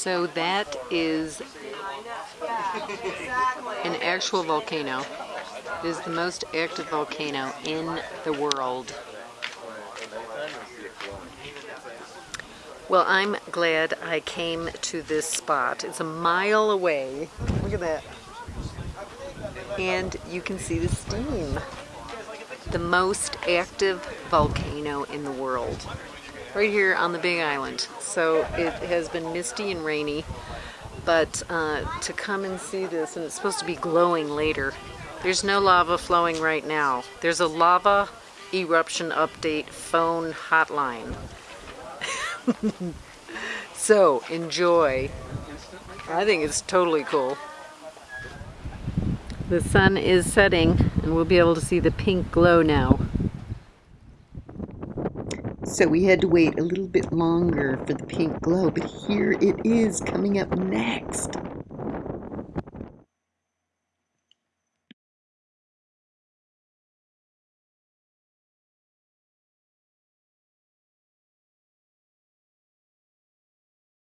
So that is an actual volcano. It is the most active volcano in the world. Well, I'm glad I came to this spot. It's a mile away. Look at that. And you can see the steam. The most active volcano in the world right here on the Big Island. So it has been misty and rainy, but uh, to come and see this, and it's supposed to be glowing later. There's no lava flowing right now. There's a lava eruption update phone hotline. so enjoy. I think it's totally cool. The sun is setting and we'll be able to see the pink glow now. So we had to wait a little bit longer for the pink glow, but here it is coming up next.